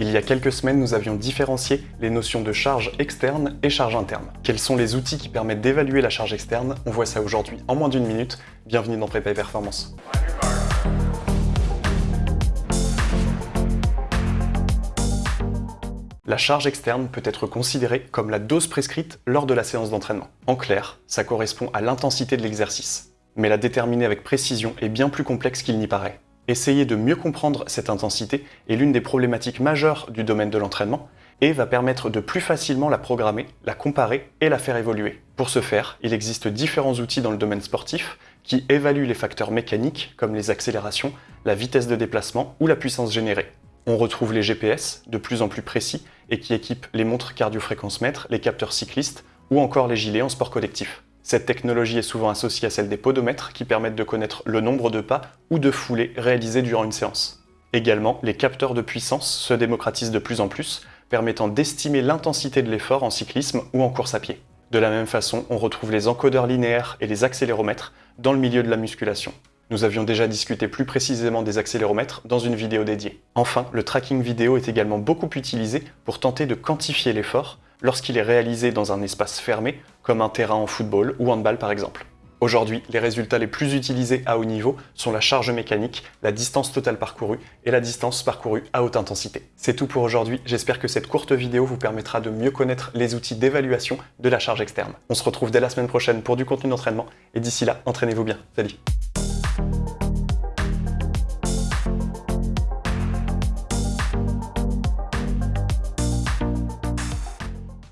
Il y a quelques semaines, nous avions différencié les notions de charge externe et charge interne. Quels sont les outils qui permettent d'évaluer la charge externe? On voit ça aujourd'hui en moins d'une minute. Bienvenue dans Prépa et Performance. La charge externe peut être considérée comme la dose prescrite lors de la séance d'entraînement. En clair, ça correspond à l'intensité de l'exercice. Mais la déterminer avec précision est bien plus complexe qu'il n'y paraît. Essayer de mieux comprendre cette intensité est l'une des problématiques majeures du domaine de l'entraînement et va permettre de plus facilement la programmer, la comparer et la faire évoluer. Pour ce faire, il existe différents outils dans le domaine sportif qui évaluent les facteurs mécaniques comme les accélérations, la vitesse de déplacement ou la puissance générée. On retrouve les GPS, de plus en plus précis, et qui équipent les montres cardio-fréquence-mètre, les capteurs cyclistes ou encore les gilets en sport collectif. Cette technologie est souvent associée à celle des podomètres qui permettent de connaître le nombre de pas ou de foulées réalisées durant une séance. Également, les capteurs de puissance se démocratisent de plus en plus, permettant d'estimer l'intensité de l'effort en cyclisme ou en course à pied. De la même façon, on retrouve les encodeurs linéaires et les accéléromètres dans le milieu de la musculation. Nous avions déjà discuté plus précisément des accéléromètres dans une vidéo dédiée. Enfin, le tracking vidéo est également beaucoup utilisé pour tenter de quantifier l'effort lorsqu'il est réalisé dans un espace fermé, comme un terrain en football ou handball par exemple. Aujourd'hui, les résultats les plus utilisés à haut niveau sont la charge mécanique, la distance totale parcourue et la distance parcourue à haute intensité. C'est tout pour aujourd'hui, j'espère que cette courte vidéo vous permettra de mieux connaître les outils d'évaluation de la charge externe. On se retrouve dès la semaine prochaine pour du contenu d'entraînement, et d'ici là, entraînez-vous bien. Salut